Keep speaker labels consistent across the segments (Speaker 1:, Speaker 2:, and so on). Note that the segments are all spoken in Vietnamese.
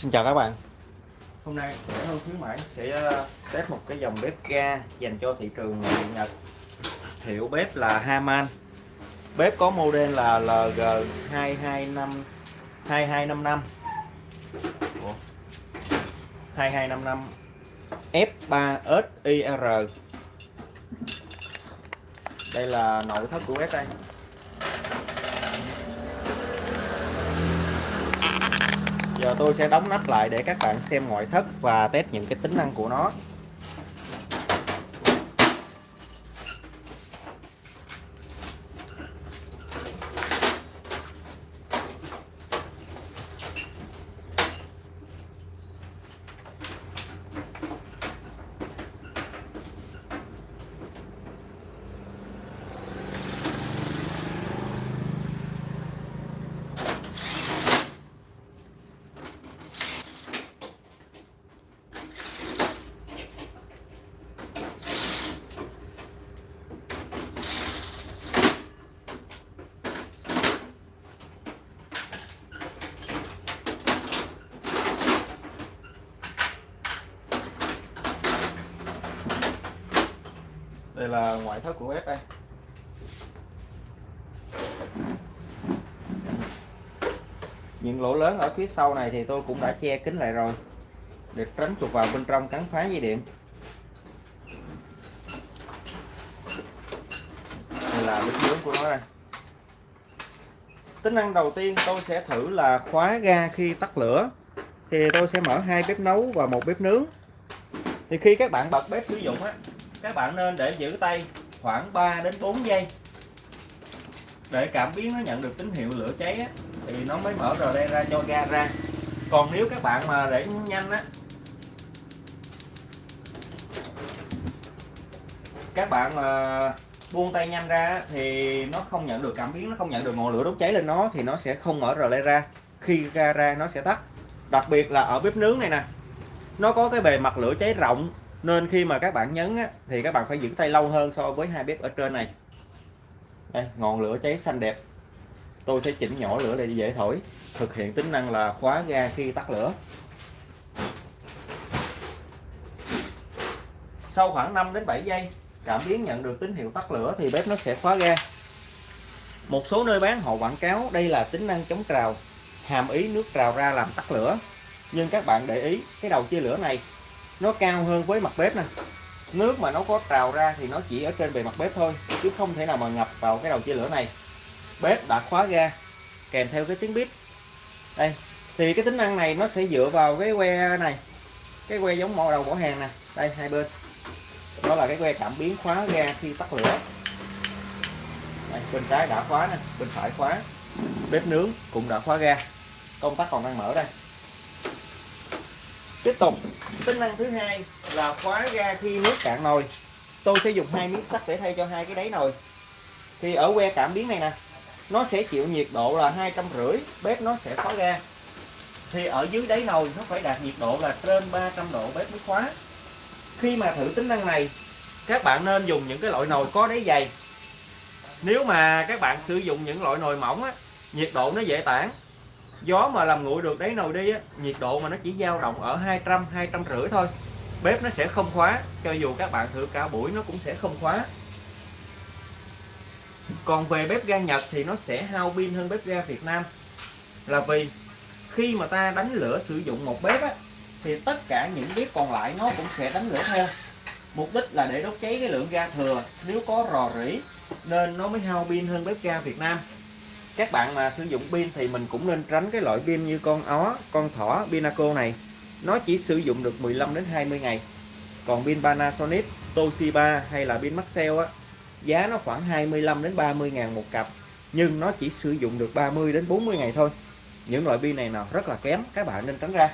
Speaker 1: Xin chào các bạn. Hôm nay rẻ hơn khuyến mãi sẽ ờ, test một cái dòng bếp ga dành cho thị trường nội Nhật. Hiệu bếp là Haman. Bếp có model là LG 225 2255 Ủa? 2255 F3SIR Đây là nội thất của bếp đây. Giờ tôi sẽ đóng nắp lại để các bạn xem ngoại thất và test những cái tính năng của nó. Đây là ngoại thất của bếp đây những lỗ lớn ở phía sau này thì tôi cũng đã che kín lại rồi, để tránh chuột vào bên trong cắn phá dây điện. Đây là bếp nướng của nó đây. Tính năng đầu tiên tôi sẽ thử là khóa ga khi tắt lửa. Thì tôi sẽ mở hai bếp nấu và một bếp nướng. Thì khi các bạn bật bếp sử dụng á các bạn nên để giữ tay khoảng 3 đến 4 giây. Để cảm biến nó nhận được tín hiệu lửa cháy á, thì nó mới mở rờ đen ra cho ga ra. Còn nếu các bạn mà để nhanh á các bạn mà buông tay nhanh ra thì nó không nhận được cảm biến nó không nhận được ngọn lửa đốt cháy lên nó thì nó sẽ không mở rờ lê ra. Khi ga ra nó sẽ tắt. Đặc biệt là ở bếp nướng này nè nó có cái bề mặt lửa cháy rộng nên khi mà các bạn nhấn á, thì các bạn phải giữ tay lâu hơn so với hai bếp ở trên này. Đây ngọn lửa cháy xanh đẹp. Tôi sẽ chỉnh nhỏ lửa để dễ thổi thực hiện tính năng là khóa ga khi tắt lửa. Sau khoảng 5 đến 7 giây cảm biến nhận được tín hiệu tắt lửa thì bếp nó sẽ khóa ga. Một số nơi bán họ quảng cáo đây là tính năng chống trào hàm ý nước trào ra làm tắt lửa. Nhưng các bạn để ý cái đầu chia lửa này nó cao hơn với mặt bếp nè. Nước mà nó có trào ra thì nó chỉ ở trên bề mặt bếp thôi chứ không thể nào mà ngập vào cái đầu chia lửa này. Bếp đã khóa ga kèm theo cái tiếng bếp đây thì cái tính năng này nó sẽ dựa vào cái que này. Cái que giống mỏ đầu bỏ hàng nè. Đây hai bên. Đó là cái que cảm biến khóa ga khi tắt lửa. Đây, bên trái đã khóa nè bên phải khóa. Bếp nướng cũng đã khóa ga. Công tắc còn đang mở đây tiếp tục. Tính năng thứ hai là khóa ga khi nước cạn nồi. Tôi sẽ dùng hai miếng sắt để thay cho hai cái đáy nồi. Thì ở que cảm biến này nè nó sẽ chịu nhiệt độ là hai trăm rưỡi bếp nó sẽ khóa ga thì ở dưới đáy nồi nó phải đạt nhiệt độ là trên 300 độ bếp mới khóa. Khi mà thử tính năng này các bạn nên dùng những cái loại nồi có đáy dày. Nếu mà các bạn sử dụng những loại nồi mỏng á, nhiệt độ nó dễ tản gió mà làm nguội được đáy nồi đi á, nhiệt độ mà nó chỉ dao động ở 200 200 rưỡi thôi. Bếp nó sẽ không khóa cho dù các bạn thử cả buổi nó cũng sẽ không khóa. Còn về bếp ga Nhật thì nó sẽ hao pin hơn bếp ga Việt Nam. Là vì khi mà ta đánh lửa sử dụng một bếp á, thì tất cả những bếp còn lại nó cũng sẽ đánh lửa theo. Mục đích là để đốt cháy cái lượng ga thừa. Nếu có rò rỉ nên nó mới hao pin hơn bếp ga Việt Nam các bạn mà sử dụng pin thì mình cũng nên tránh cái loại pin như con ó, con thỏ, Pinaco này. Nó chỉ sử dụng được 15 đến 20 ngày. Còn pin Panasonic, Toshiba hay là pin Maxell á, giá nó khoảng 25 đến 30 ngàn một cặp, nhưng nó chỉ sử dụng được 30 đến 40 ngày thôi. Những loại pin này nào rất là kém, các bạn nên tránh ra.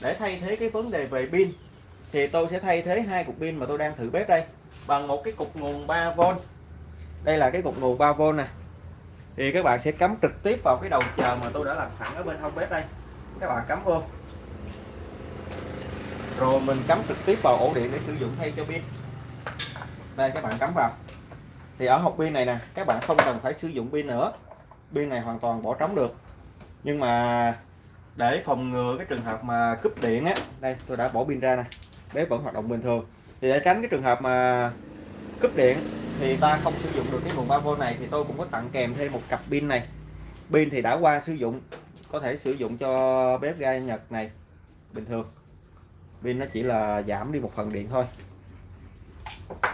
Speaker 1: Để thay thế cái vấn đề về pin, thì tôi sẽ thay thế hai cục pin mà tôi đang thử bếp đây bằng một cái cục nguồn 3V đây là cái cục nguồn 3V này thì các bạn sẽ cắm trực tiếp vào cái đầu chờ mà tôi đã làm sẵn ở bên hông bếp đây. Các bạn cắm vô. Rồi mình cắm trực tiếp vào ổ điện để sử dụng thay cho pin. Đây, các bạn cắm vào. Thì ở hộp pin này nè, các bạn không cần phải sử dụng pin nữa. Pin này hoàn toàn bỏ trống được. Nhưng mà để phòng ngừa cái trường hợp mà cúp điện á, đây, tôi đã bỏ pin ra nè. Bếp vẫn hoạt động bình thường. Thì để tránh cái trường hợp mà cúp điện thì ta không sử dụng được cái nguồn 3V này thì tôi cũng có tặng kèm thêm một cặp pin này. Pin thì đã qua sử dụng có thể sử dụng cho bếp ga Nhật này bình thường. Pin nó chỉ là giảm đi một phần điện thôi.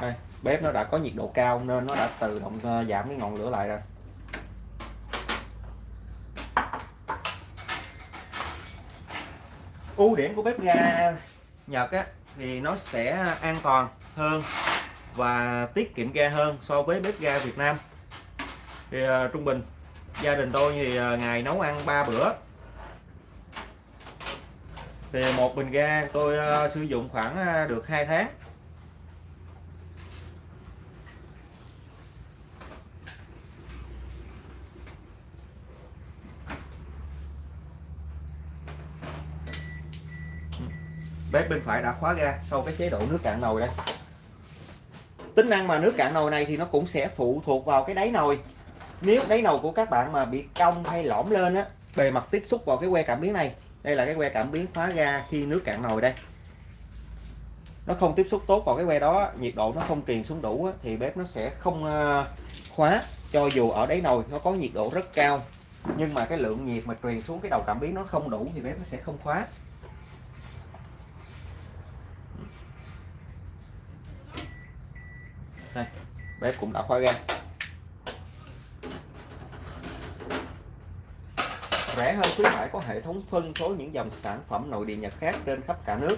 Speaker 1: Đây, bếp nó đã có nhiệt độ cao nên nó đã tự động ờ, giảm cái ngọn lửa lại rồi. Ưu điểm của bếp ga Nhật á, thì nó sẽ an toàn hơn và tiết kiệm ga hơn so với bếp ga Việt Nam. Thì uh, trung bình gia đình tôi thì uh, ngày nấu ăn 3 bữa. Thì một bình ga tôi uh, sử dụng khoảng uh, được 2 tháng. Bếp bên phải đã khóa ga sau cái chế độ nước cạn nồi đây tính năng mà nước cạn nồi này thì nó cũng sẽ phụ thuộc vào cái đáy nồi. Nếu đáy nồi của các bạn mà bị cong hay lõm lên á, bề mặt tiếp xúc vào cái que cảm biến này, đây là cái que cảm biến khóa ga khi nước cạn nồi đây. Nó không tiếp xúc tốt vào cái que đó, nhiệt độ nó không truyền xuống đủ thì bếp nó sẽ không ờ, khóa cho dù ở đáy nồi nó có nhiệt độ rất cao. Nhưng mà cái lượng nhiệt mà truyền xuống cái đầu cảm biến nó không đủ thì bếp nó sẽ không khóa đây bếp cũng đã khóa ga rẻ hơn khuyến mãi có hệ thống phân phối những dòng sản phẩm nội địa Nhật khác trên khắp cả nước.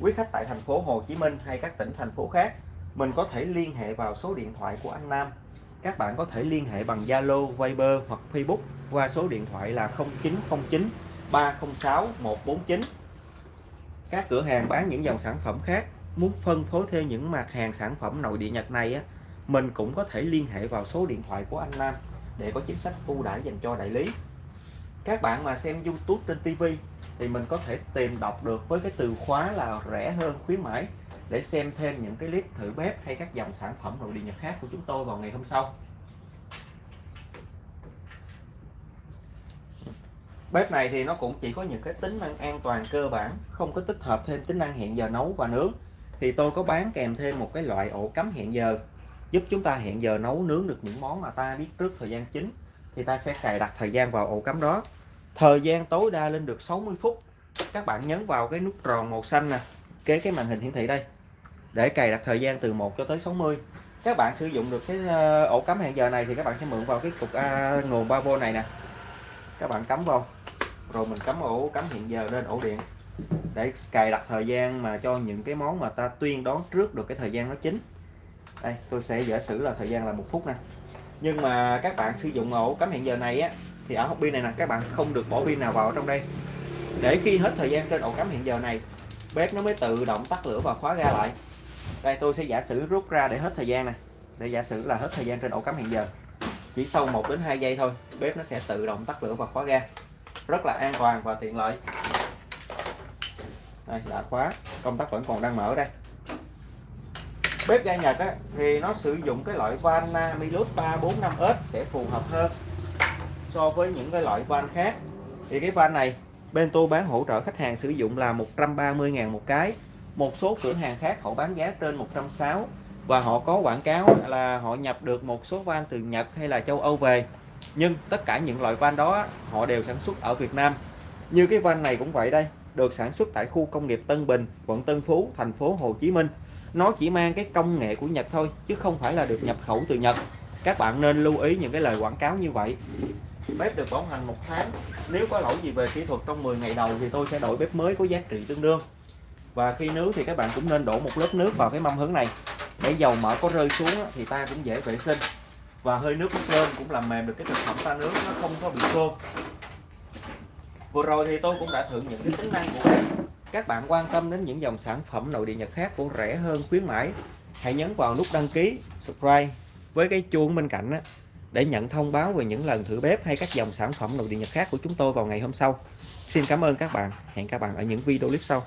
Speaker 1: Quý khách tại thành phố Hồ Chí Minh hay các tỉnh thành phố khác mình có thể liên hệ vào số điện thoại của anh Nam. Các bạn có thể liên hệ bằng Zalo, Viber hoặc Facebook qua số điện thoại là 0909 306 149 các cửa hàng bán những dòng sản phẩm khác muốn phân phối thêm những mặt hàng sản phẩm nội địa Nhật này á mình cũng có thể liên hệ vào số điện thoại của anh Nam để có chính sách ưu đãi dành cho đại lý. Các bạn mà xem YouTube trên TV thì mình có thể tìm đọc được với cái từ khóa là rẻ hơn, khuyến mãi để xem thêm những cái clip thử bếp hay các dòng sản phẩm nội địa Nhật khác của chúng tôi vào ngày hôm sau. Bếp này thì nó cũng chỉ có những cái tính năng an toàn cơ bản, không có tích hợp thêm tính năng hẹn giờ nấu và nướng. Thì tôi có bán kèm thêm một cái loại ổ cắm hẹn giờ giúp chúng ta hẹn giờ nấu nướng được những món mà ta biết trước thời gian chính thì ta sẽ cài đặt thời gian vào ổ cắm đó. Thời gian tối đa lên được 60 phút. Các bạn nhấn vào cái nút tròn màu xanh nè kế cái màn hình hiển thị đây để cài đặt thời gian từ 1 cho tới 60 các bạn sử dụng được cái ờ, ổ cắm hẹn giờ này thì các bạn sẽ mượn vào cái cục à, nguồn 3V này nè. Các bạn cắm vào rồi mình cắm ổ cắm hẹn giờ lên ổ điện để cài đặt thời gian mà cho những cái món mà ta tuyên đoán trước được cái thời gian nó chính đây, tôi sẽ giả sử là thời gian là một phút nè. Nhưng mà các bạn sử dụng ổ cắm hẹn giờ này á, thì ở hộp pin này nè, các bạn không được bỏ pin nào vào trong đây. Để khi hết thời gian trên ổ cắm hẹn giờ này, bếp nó mới tự động tắt lửa và khóa ra lại. Đây, tôi sẽ giả sử rút ra để hết thời gian này để giả sử là hết thời gian trên ổ cắm hẹn giờ. Chỉ sau 1 đến 2 giây thôi, bếp nó sẽ tự động tắt lửa và khóa ra rất là an toàn và tiện lợi. Đây, đã khóa. Công tắc vẫn còn đang mở đây bếp ga Nhật á, thì nó sử dụng cái loại van Namilus 345S sẽ phù hợp hơn so với những cái loại van khác. Thì cái van này bên tôi bán hỗ trợ khách hàng sử dụng là 130.000 một cái. Một số cửa hàng khác họ bán giá trên 160 và họ có quảng cáo là họ nhập được một số van từ Nhật hay là châu Âu về. Nhưng tất cả những loại van đó họ đều sản xuất ở Việt Nam. Như cái van này cũng vậy đây được sản xuất tại khu công nghiệp Tân Bình quận Tân Phú thành phố Hồ Chí Minh nó chỉ mang cái công nghệ của Nhật thôi, chứ không phải là được nhập khẩu từ Nhật. Các bạn nên lưu ý những cái lời quảng cáo như vậy. Bếp được bảo hành một tháng. Nếu có lỗi gì về kỹ thuật trong 10 ngày đầu thì tôi sẽ đổi bếp mới có giá trị tương đương. Và khi nướng thì các bạn cũng nên đổ một lớp nước vào cái mâm hứng này. Để dầu mỡ có rơi xuống thì ta cũng dễ vệ sinh. Và hơi nước bốc lên cũng làm mềm được cái thực phẩm ta nướng, nó không có bị khô. Vừa rồi thì tôi cũng đã thử những cái tính năng của bếp các bạn quan tâm đến những dòng sản phẩm nội địa nhật khác cũng rẻ hơn khuyến mãi hãy nhấn vào nút đăng ký subscribe. Với cái chuông bên cạnh đó, để nhận thông báo về những lần thử bếp hay các dòng sản phẩm nội địa nhật khác của chúng tôi vào ngày hôm sau. Xin cảm ơn các bạn. Hẹn các bạn ở những video clip sau.